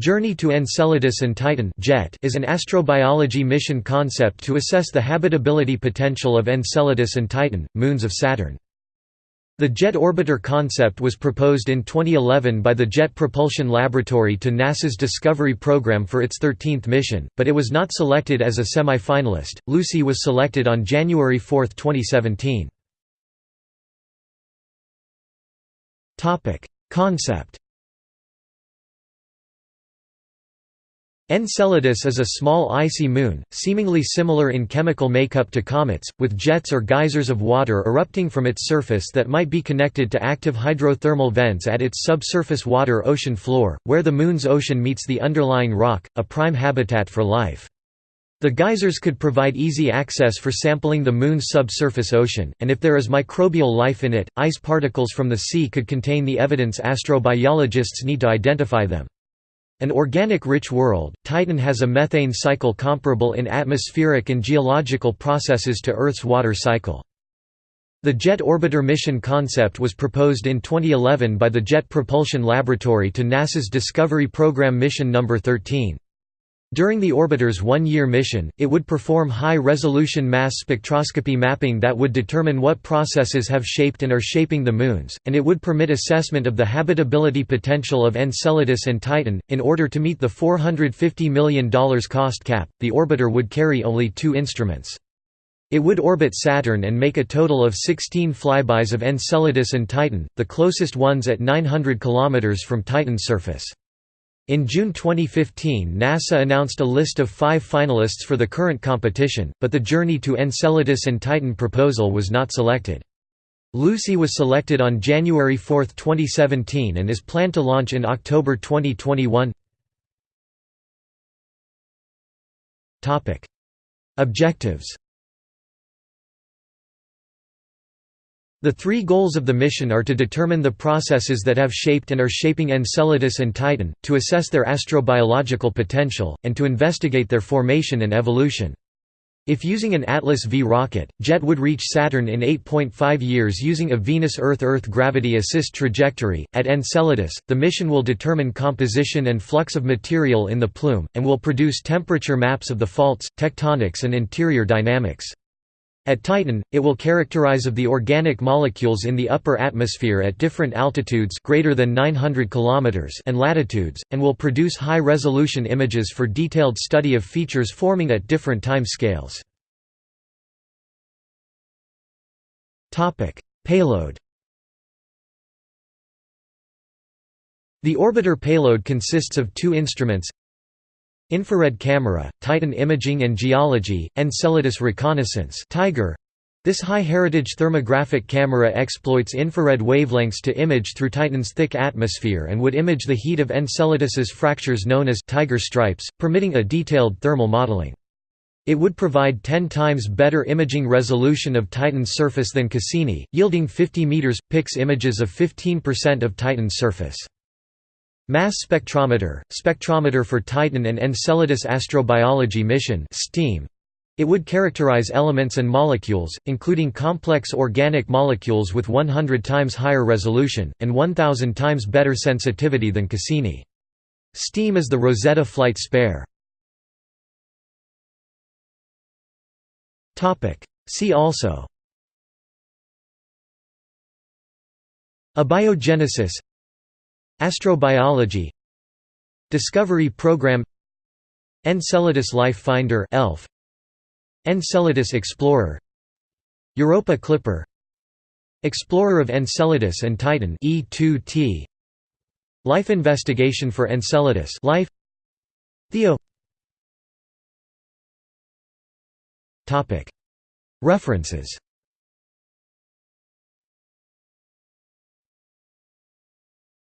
Journey to Enceladus and Titan (JET) is an astrobiology mission concept to assess the habitability potential of Enceladus and Titan, moons of Saturn. The JET orbiter concept was proposed in 2011 by the Jet Propulsion Laboratory to NASA's Discovery program for its 13th mission, but it was not selected as a semi-finalist. Lucy was selected on January 4, 2017. Topic: Concept Enceladus is a small icy moon, seemingly similar in chemical makeup to comets, with jets or geysers of water erupting from its surface that might be connected to active hydrothermal vents at its subsurface water ocean floor, where the Moon's ocean meets the underlying rock, a prime habitat for life. The geysers could provide easy access for sampling the Moon's subsurface ocean, and if there is microbial life in it, ice particles from the sea could contain the evidence astrobiologists need to identify them. An organic-rich world, Titan has a methane cycle comparable in atmospheric and geological processes to Earth's water cycle. The Jet Orbiter mission concept was proposed in 2011 by the Jet Propulsion Laboratory to NASA's Discovery Program Mission No. 13. During the orbiter's one-year mission, it would perform high-resolution mass spectroscopy mapping that would determine what processes have shaped and are shaping the moons, and it would permit assessment of the habitability potential of Enceladus and Titan. In order to meet the $450 million cost cap, the orbiter would carry only two instruments. It would orbit Saturn and make a total of 16 flybys of Enceladus and Titan, the closest ones at 900 km from Titan's surface. In June 2015 NASA announced a list of five finalists for the current competition, but the Journey to Enceladus and Titan proposal was not selected. Lucy was selected on January 4, 2017 and is planned to launch in October 2021. Objectives The three goals of the mission are to determine the processes that have shaped and are shaping Enceladus and Titan, to assess their astrobiological potential, and to investigate their formation and evolution. If using an Atlas V rocket, JET would reach Saturn in 8.5 years using a Venus-Earth-Earth gravity assist trajectory. At Enceladus, the mission will determine composition and flux of material in the plume, and will produce temperature maps of the faults, tectonics and interior dynamics. At Titan, it will characterize of the organic molecules in the upper atmosphere at different altitudes greater than 900 km and latitudes, and will produce high-resolution images for detailed study of features forming at different time scales. Payload The orbiter payload consists of two instruments Infrared camera, Titan imaging and geology, Enceladus reconnaissance Tiger. This high-heritage thermographic camera exploits infrared wavelengths to image through Titan's thick atmosphere and would image the heat of Enceladus's fractures known as Tiger stripes, permitting a detailed thermal modeling. It would provide 10 times better imaging resolution of Titan's surface than Cassini, yielding 50 meters pix images of 15% of Titan's surface. Mass Spectrometer, spectrometer for Titan and Enceladus Astrobiology Mission STEAM. It would characterize elements and molecules, including complex organic molecules with 100 times higher resolution, and 1000 times better sensitivity than Cassini. STEAM is the Rosetta flight spare. See also Abiogenesis Astrobiology Discovery Program Enceladus Life Finder ELF. Enceladus Explorer. Europa Clipper. Explorer of Enceladus and Titan E2T Life Investigation for Enceladus Life. Theo. References